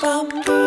bum, bum.